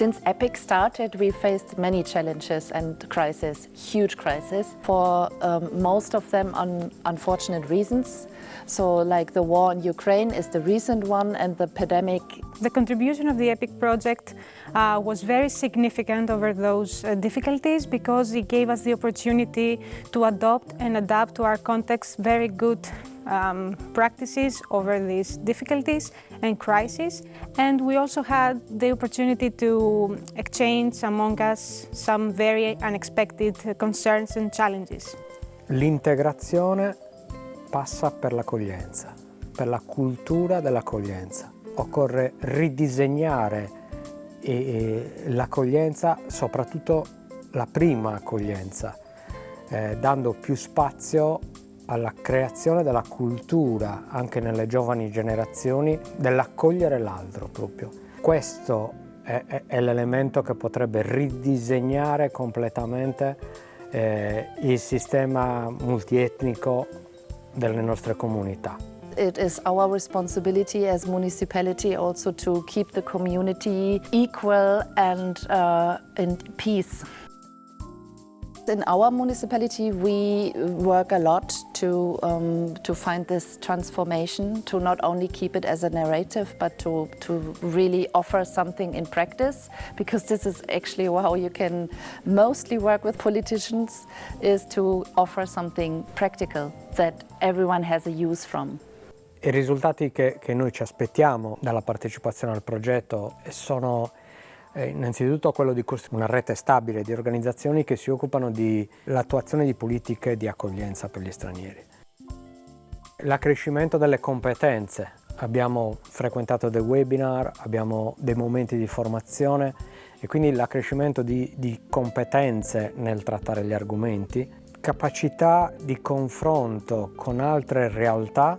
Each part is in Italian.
EPIC started, we faced many challenges and crises, huge crises, for um, most of them on unfortunate reasons. So like the war in Ukraine is the recent one and the pandemic. The contribution of the EPIC project uh, was very significant over those uh, difficulties because it gave us the opportunity to adopt and adapt to our context very good um, practices over these difficulties and crises. And we also had the opportunity to exchange among us some very unexpected concerns and challenges. L'integrazione passa per l'accoglienza, per la cultura dell'accoglienza. Occorre ridisegnare l'accoglienza, soprattutto la prima accoglienza, eh, dando più spazio alla creazione della cultura anche nelle giovani generazioni dell'accogliere l'altro proprio. Questo è, è, è l'elemento che potrebbe ridisegnare completamente eh, il sistema multietnico delle nostre comunità. It is our responsibility as municipality also to keep the community equal and uh, in peace. In our municipality we work a lot to, um, to find this transformation, to not only keep it as a narrative but to, to really offer something in practice because this is actually how you can mostly work with politicians is to offer something practical that everyone has a use from. I risultati che, che noi ci aspettiamo dalla partecipazione al progetto sono eh, innanzitutto quello di costruire una rete stabile di organizzazioni che si occupano dell'attuazione di politiche di accoglienza per gli stranieri. L'accrescimento delle competenze. Abbiamo frequentato dei webinar, abbiamo dei momenti di formazione e quindi l'accrescimento di, di competenze nel trattare gli argomenti, capacità di confronto con altre realtà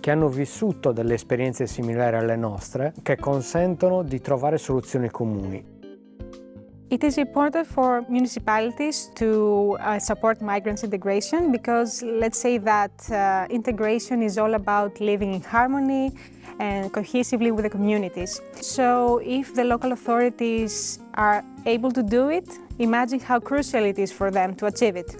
che hanno vissuto delle esperienze similari alle nostre che consentono di trovare soluzioni comuni. It is important for municipalities to uh, support migrants integration because let's say that uh, integration is all about living in harmony and cohesively with the communities. So if the local authorities are able to do it, imagine how crucial it is for them to achieve it.